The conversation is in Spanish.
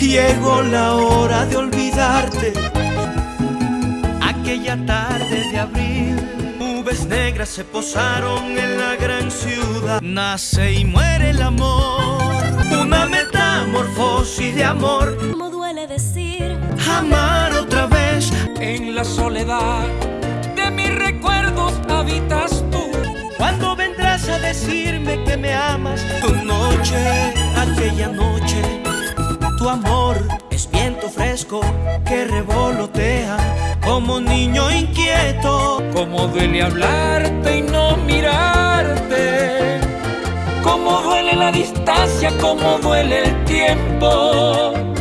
Llegó la hora de olvidarte. Aquella tarde de abril, nubes negras se posaron en la gran ciudad. Nace y muere el amor, una metamorfosis de amor. Como duele decir, Amar otra vez, En la soledad de mis recuerdos es viento fresco que revolotea como niño inquieto. Como duele hablarte y no mirarte. Como duele la distancia, como duele el tiempo.